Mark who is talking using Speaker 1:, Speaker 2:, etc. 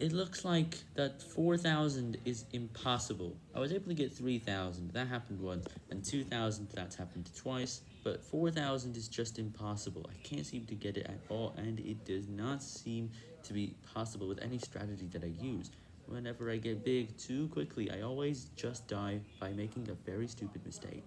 Speaker 1: It looks like that 4,000 is impossible. I was able to get 3,000, that happened once, and 2,000, that's happened twice, but 4,000 is just impossible. I can't seem to get it at all, and it does not seem to be possible with any strategy that I use. Whenever I get big too quickly, I always just die by making a very stupid mistake.